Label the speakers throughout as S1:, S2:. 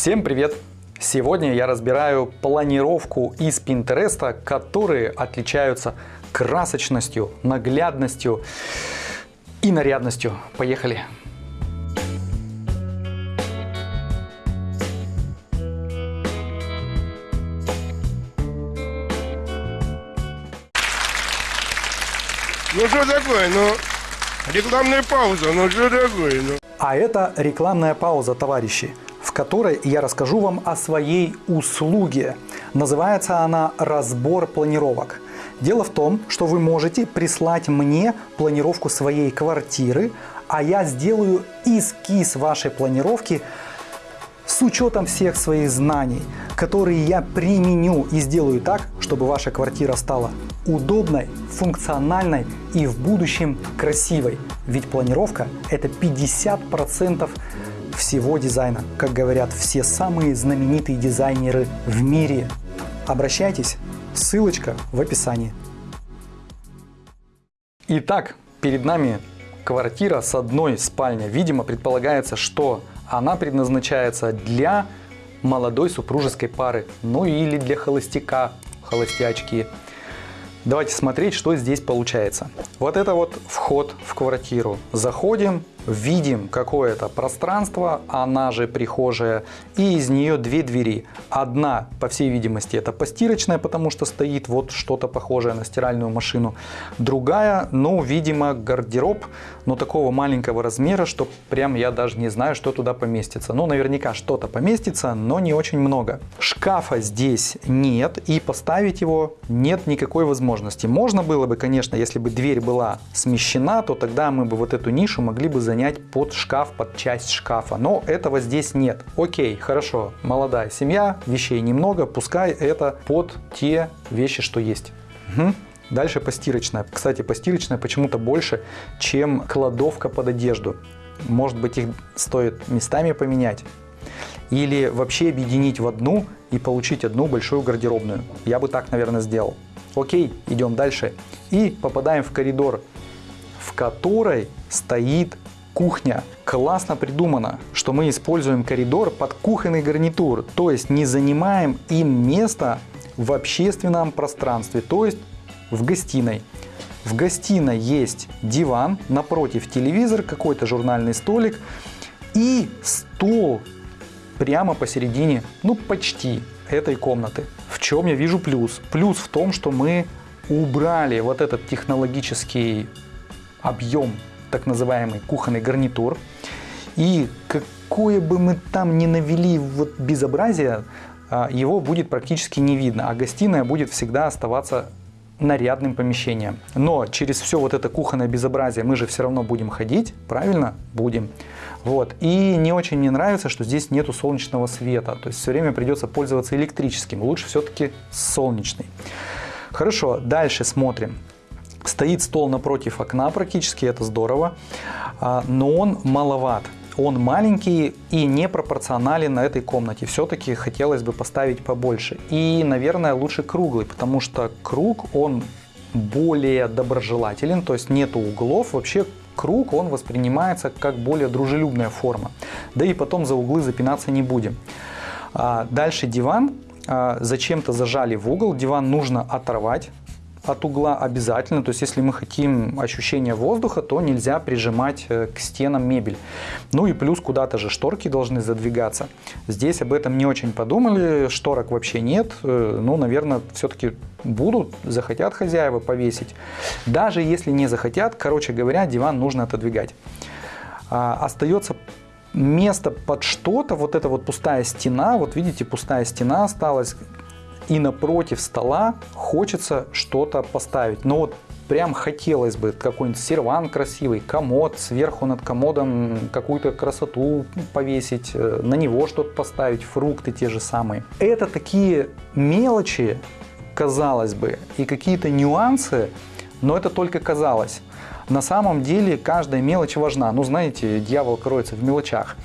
S1: Всем привет! Сегодня я разбираю планировку из Пинтереста, которые отличаются красочностью, наглядностью и нарядностью. Поехали!
S2: Ну что такое, ну, рекламная пауза, ну что такое, ну.
S1: А это рекламная пауза, товарищи, которой я расскажу вам о своей услуге. Называется она «Разбор планировок». Дело в том, что вы можете прислать мне планировку своей квартиры, а я сделаю эскиз вашей планировки с учетом всех своих знаний, которые я применю и сделаю так, чтобы ваша квартира стала удобной, функциональной и в будущем красивой. Ведь планировка – это 50% всего дизайна, как говорят все самые знаменитые дизайнеры в мире. Обращайтесь, ссылочка в описании. Итак, перед нами квартира с одной спальней. Видимо, предполагается, что она предназначается для молодой супружеской пары, ну или для холостяка, холостячки. Давайте смотреть, что здесь получается. Вот это вот вход в квартиру. Заходим, видим какое-то пространство, она же прихожая, и из нее две двери. Одна, по всей видимости, это постирочная, потому что стоит вот что-то похожее на стиральную машину. Другая, ну, видимо, гардероб, но такого маленького размера, что прям я даже не знаю, что туда поместится. Ну, наверняка что-то поместится, но не очень много. Шкафа здесь нет, и поставить его нет никакой возможности. Можно было бы, конечно, если бы дверь была смещена, то тогда мы бы вот эту нишу могли бы занять под шкаф, под часть шкафа. Но этого здесь нет. Окей, хорошо, молодая семья, вещей немного, пускай это под те вещи, что есть. Угу. Дальше постирочная. Кстати, постирочная почему-то больше, чем кладовка под одежду. Может быть, их стоит местами поменять. Или вообще объединить в одну и получить одну большую гардеробную. Я бы так, наверное, сделал. Окей, идем дальше. И попадаем в коридор, в которой стоит кухня. Классно придумано, что мы используем коридор под кухонный гарнитур, то есть не занимаем им место в общественном пространстве, то есть в гостиной. В гостиной есть диван, напротив телевизор, какой-то журнальный столик и стол прямо посередине, ну почти этой комнаты. В чем я вижу плюс? Плюс в том, что мы убрали вот этот технологический объем так называемый кухонный гарнитур. И какое бы мы там ни навели вот безобразие, а, его будет практически не видно, а гостиная будет всегда оставаться нарядным помещением. Но через все вот это кухонное безобразие мы же все равно будем ходить, правильно? Будем. Вот. И не очень мне нравится, что здесь нету солнечного света. То есть все время придется пользоваться электрическим. Лучше все-таки солнечный. Хорошо, дальше смотрим. Стоит стол напротив окна практически, это здорово, а, но он маловат. Он маленький и не пропорционален на этой комнате. Все-таки хотелось бы поставить побольше. И, наверное, лучше круглый, потому что круг, он более доброжелателен, то есть нету углов. Вообще круг, он воспринимается как более дружелюбная форма. Да и потом за углы запинаться не будем. А, дальше диван. А, зачем-то зажали в угол. Диван нужно оторвать от угла обязательно. То есть, если мы хотим ощущения воздуха, то нельзя прижимать э, к стенам мебель. Ну и плюс куда-то же шторки должны задвигаться. Здесь об этом не очень подумали, шторок вообще нет. Э, ну, наверное, все-таки будут, захотят хозяева повесить. Даже если не захотят, короче говоря, диван нужно отодвигать. А, остается место под что-то, вот эта вот пустая стена, вот видите, пустая стена осталась, и напротив стола хочется что-то поставить. Но вот прям хотелось бы какой-нибудь серван красивый, комод, сверху над комодом какую-то красоту повесить, э, на него что-то поставить, фрукты те же самые. Это такие мелочи, казалось бы, и какие-то нюансы, но это только казалось. На самом деле каждая мелочь важна. Ну, знаете, дьявол кроется в мелочах.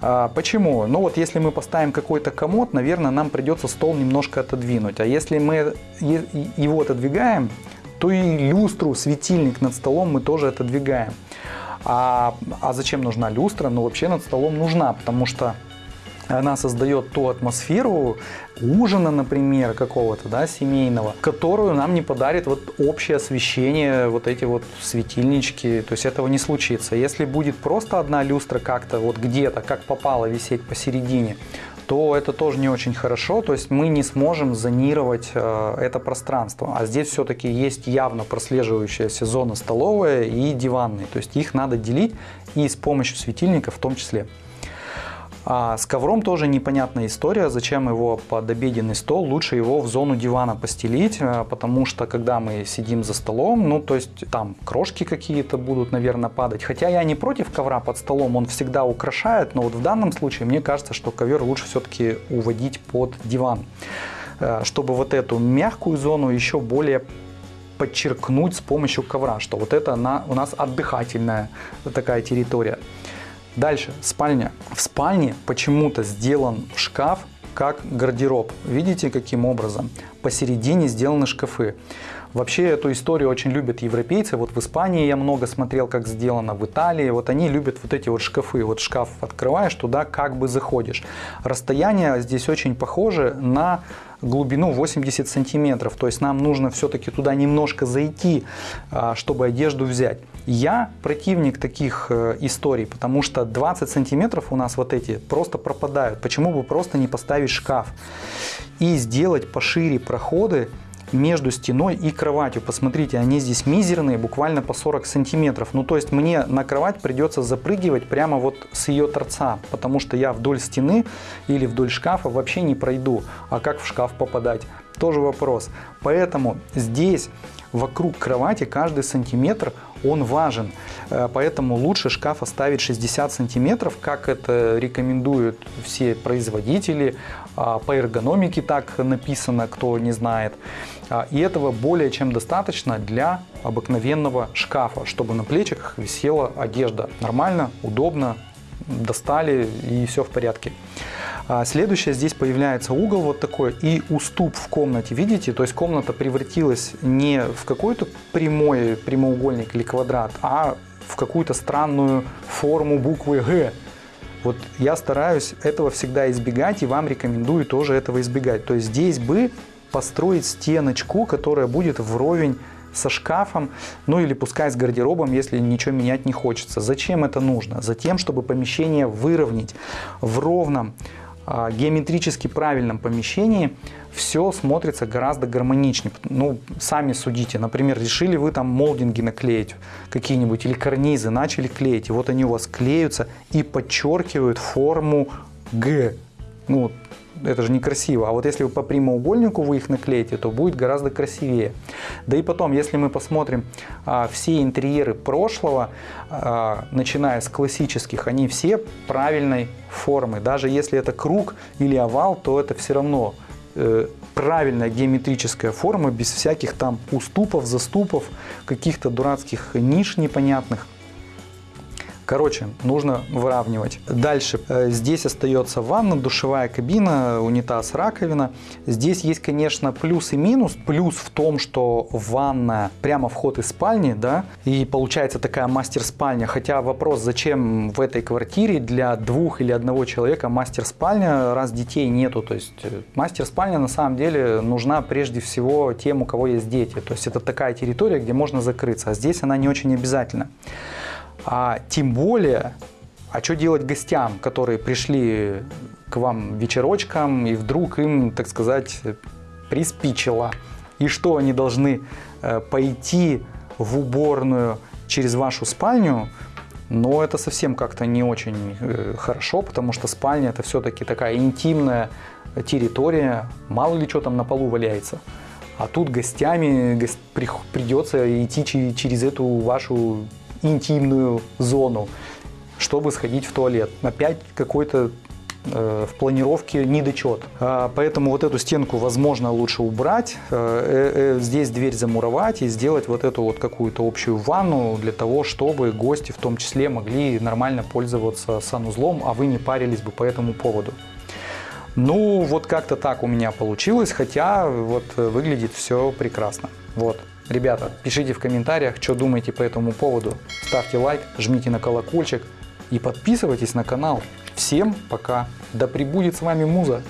S1: А, почему? Ну вот если мы поставим какой-то комод, наверное, нам придется стол немножко отодвинуть. А если мы его отодвигаем, то и люстру, светильник над столом мы тоже отодвигаем. А, а зачем нужна люстра? Ну вообще над столом нужна, потому что она создает ту атмосферу ужина, например, какого-то, да, семейного, которую нам не подарит вот общее освещение, вот эти вот светильнички, то есть этого не случится. Если будет просто одна люстра как-то вот где-то, как попало, висеть посередине, то это тоже не очень хорошо, то есть мы не сможем зонировать э, это пространство. А здесь все-таки есть явно прослеживающаяся зона столовая и диванная, то есть их надо делить и с помощью светильника в том числе. А с ковром тоже непонятная история, зачем его под обеденный стол, лучше его в зону дивана постелить, э, потому что когда мы сидим за столом, ну то есть там крошки какие-то будут, наверное, падать. Хотя я не против ковра под столом, он всегда украшает, но вот в данном случае мне кажется, что ковер лучше все-таки уводить под диван, э, чтобы вот эту мягкую зону еще более подчеркнуть с помощью ковра, что вот это на, у нас отдыхательная такая территория. Дальше, спальня. В спальне почему-то сделан шкаф как гардероб. Видите, каким образом? Посередине сделаны шкафы. Вообще эту историю очень любят европейцы. Вот в Испании я много смотрел, как сделано, в Италии. Вот они любят вот эти вот шкафы. Вот шкаф открываешь, туда как бы заходишь. Расстояние здесь очень похоже на глубину 80 сантиметров. То есть нам нужно все-таки туда немножко зайти, а, чтобы одежду взять. Я противник таких э, историй, потому что 20 сантиметров у нас вот эти просто пропадают. Почему бы просто не поставить шкаф и сделать пошире проходы между стеной и кроватью. Посмотрите, они здесь мизерные, буквально по 40 сантиметров. Ну, то есть мне на кровать придется запрыгивать прямо вот с ее торца, потому что я вдоль стены или вдоль шкафа вообще не пройду. А как в шкаф попадать? Тоже вопрос. Поэтому здесь вокруг кровати каждый сантиметр он важен. Э, поэтому лучше шкаф оставить 60 сантиметров, как это рекомендуют все производители. А, по эргономике так написано, кто не знает. А, и этого более чем достаточно для обыкновенного шкафа, чтобы на плечах висела одежда. Нормально, удобно, достали и все в порядке. А следующее, здесь появляется угол вот такой и уступ в комнате, видите? То есть комната превратилась не в какой-то прямой прямоугольник или квадрат, а в какую-то странную форму буквы «Г». Вот я стараюсь этого всегда избегать и вам рекомендую тоже этого избегать. То есть здесь бы построить стеночку, которая будет вровень со шкафом, ну или пускай с гардеробом, если ничего менять не хочется. Зачем это нужно? Затем, чтобы помещение выровнять в ровном геометрически правильном помещении все смотрится гораздо гармоничнее. Ну, сами судите. Например, решили вы там молдинги наклеить какие-нибудь или карнизы, начали клеить, и вот они у вас клеются и подчеркивают форму Г. Ну, это же некрасиво. А вот если вы по прямоугольнику вы их наклеите, то будет гораздо красивее. Да и потом, если мы посмотрим а, все интерьеры прошлого, а, начиная с классических, они все правильной формы. Даже если это круг или овал, то это все равно э, правильная геометрическая форма, без всяких там уступов, заступов, каких-то дурацких ниш непонятных. Короче, нужно выравнивать. Дальше. Э, здесь остается ванна, душевая кабина, унитаз, раковина. Здесь есть, конечно, плюс и минус. Плюс в том, что ванна прямо вход из спальни, да, и получается такая мастер-спальня. Хотя вопрос, зачем в этой квартире для двух или одного человека мастер-спальня, раз детей нету. То есть э, мастер-спальня на самом деле нужна прежде всего тем, у кого есть дети. То есть это такая территория, где можно закрыться. А здесь она не очень обязательна. А тем более, а что делать гостям, которые пришли к вам вечерочком, и вдруг им, так сказать, приспичило? И что они должны э, пойти в уборную через вашу спальню? Но это совсем как-то не очень э, хорошо, потому что спальня это все-таки такая интимная территория, мало ли что там на полу валяется. А тут гостями придется идти через эту вашу интимную зону, чтобы сходить в туалет. Опять какой-то э, в планировке недочет. А, поэтому вот эту стенку, возможно, лучше убрать, э, э, здесь дверь замуровать и сделать вот эту вот какую-то общую ванну для того, чтобы гости в том числе могли нормально пользоваться санузлом, а вы не парились бы по этому поводу. Ну, вот как-то так у меня получилось, хотя вот выглядит все прекрасно. Вот. Ребята, пишите в комментариях, что думаете по этому поводу. Ставьте лайк, жмите на колокольчик. и подписывайтесь на канал. Всем пока. Да пребудет с вами муза.